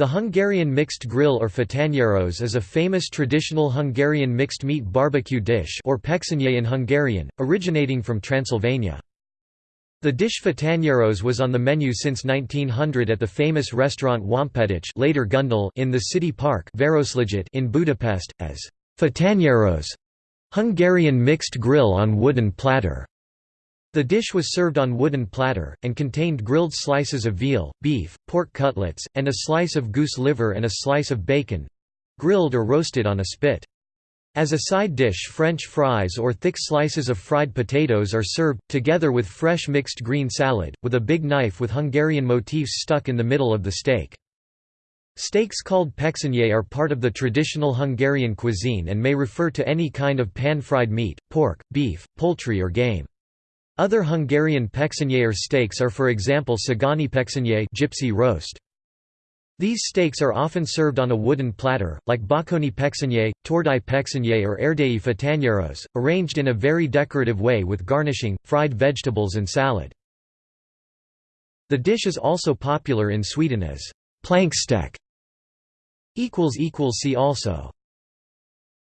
The Hungarian mixed grill or fatanyeros is a famous traditional Hungarian mixed meat barbecue dish or in Hungarian, originating from Transylvania. The dish fatanyeros was on the menu since 1900 at the famous restaurant Wampedich later Gundel in the city park in Budapest, as fatanyeros Hungarian mixed grill on wooden platter. The dish was served on wooden platter, and contained grilled slices of veal, beef, pork cutlets, and a slice of goose liver and a slice of bacon—grilled or roasted on a spit. As a side dish French fries or thick slices of fried potatoes are served, together with fresh mixed green salad, with a big knife with Hungarian motifs stuck in the middle of the steak. Steaks called peksényi are part of the traditional Hungarian cuisine and may refer to any kind of pan-fried meat, pork, beef, poultry or game. Other Hungarian peksényi steaks are for example Szegányi peksényi gypsy roast. These steaks are often served on a wooden platter, like bakony peksényi, tordai peksényi or erdei fatanyeros, arranged in a very decorative way with garnishing, fried vegetables and salad. The dish is also popular in Sweden as plankstek. See also